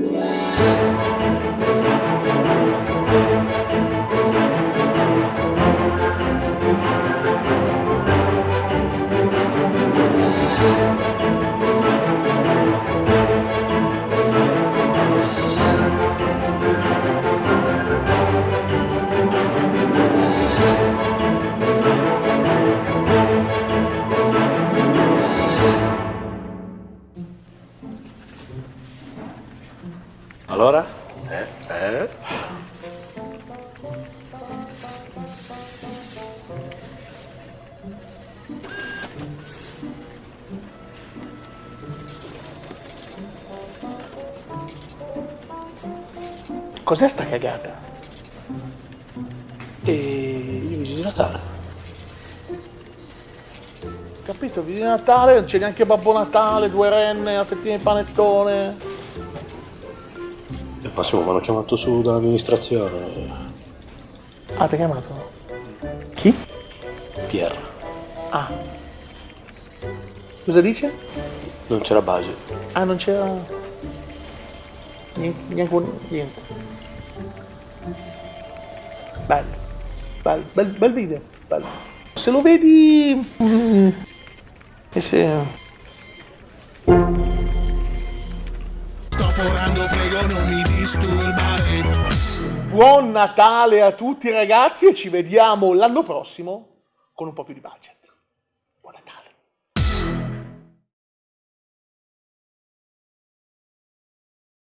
Música Allora? Eh? Eh? Cos'è sta cagata? E i vigili di Natale. Capito? Vigili di Natale, non c'è neanche Babbo Natale, due renne, a fettine di panettone. Massimo mi hanno chiamato su dall'amministrazione. Ah, ti ha chiamato? Chi? Pier. Ah. Cosa dice? Non c'era base. Ah, non c'era... Niente, niente, niente. Bello, bello, bel, bel video, bello. Se lo vedi... mm, E se... Forando, prego non mi disturbare. Buon Natale a tutti ragazzi e ci vediamo l'anno prossimo con un po' più di budget.